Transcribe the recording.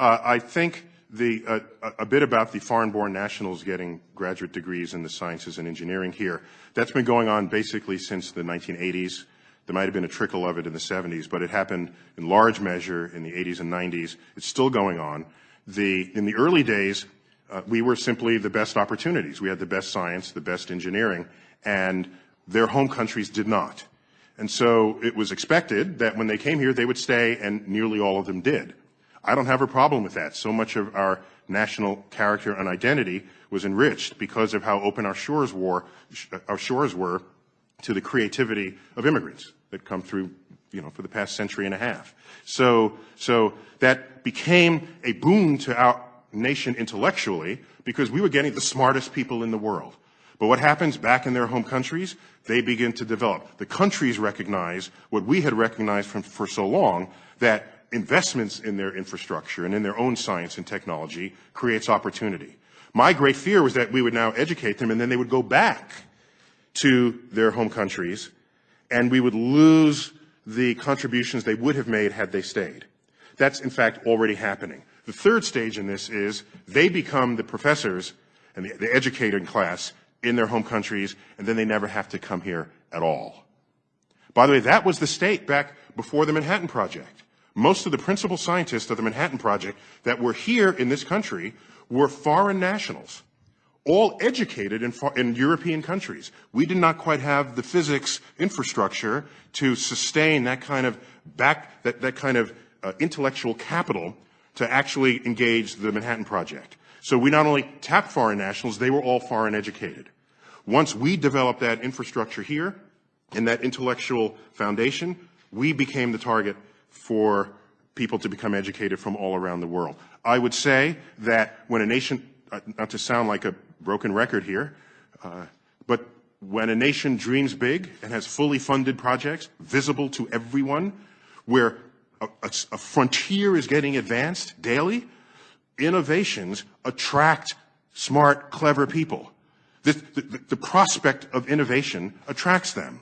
Uh, I think the, uh, a bit about the foreign-born nationals getting graduate degrees in the sciences and engineering here. That's been going on basically since the 1980s. There might have been a trickle of it in the 70s, but it happened in large measure in the 80s and 90s. It's still going on. The, in the early days, uh, we were simply the best opportunities. We had the best science, the best engineering, and their home countries did not. And so it was expected that when they came here, they would stay, and nearly all of them did. I don't have a problem with that. So much of our national character and identity was enriched because of how open our shores were, our shores were to the creativity of immigrants that come through, you know, for the past century and a half. So, so that became a boon to our nation intellectually because we were getting the smartest people in the world. But what happens back in their home countries? They begin to develop. The countries recognize what we had recognized from, for so long, that investments in their infrastructure and in their own science and technology creates opportunity. My great fear was that we would now educate them and then they would go back to their home countries and we would lose the contributions they would have made had they stayed. That's in fact already happening. The third stage in this is they become the professors and the, the educating class in their home countries and then they never have to come here at all. By the way, that was the state back before the Manhattan Project. Most of the principal scientists of the Manhattan Project that were here in this country were foreign nationals, all educated in, in, European countries. We did not quite have the physics infrastructure to sustain that kind of back, that, that kind of uh, intellectual capital to actually engage the Manhattan Project. So we not only tapped foreign nationals, they were all foreign educated. Once we developed that infrastructure here and that intellectual foundation, we became the target for people to become educated from all around the world. I would say that when a nation, uh, not to sound like a broken record here, uh, but when a nation dreams big and has fully funded projects visible to everyone, where a, a, a frontier is getting advanced daily, innovations attract smart, clever people. The, the, the prospect of innovation attracts them.